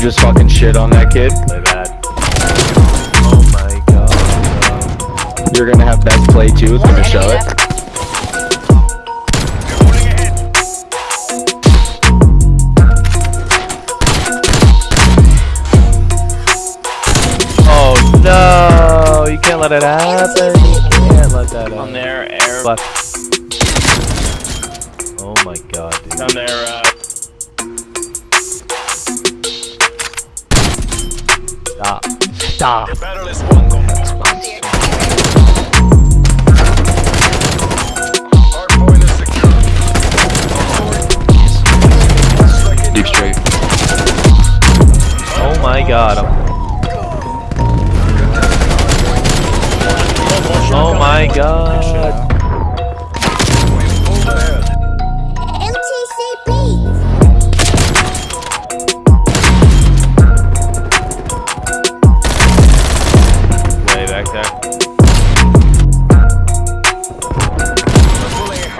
just fucking shit on that kid. My bad. Oh my god. You're gonna have best play too. It's gonna show it. Oh no! You can't let it happen. You can't let that happen. On their air. Left. Oh my god, dude. On their uh. Stop. Deep straight. Oh my god. Oh my god.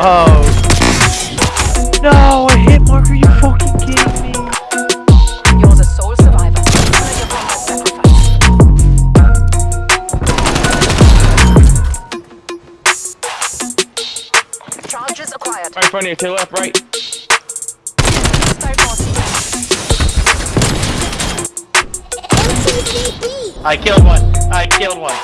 Oh. No, I hit marker, you fucking kidding me? You're the sole survivor. Honor your combat sacrifice. Charges acquired. Right in front of you, to the left, right. Five more MTCP. I killed one. I killed one.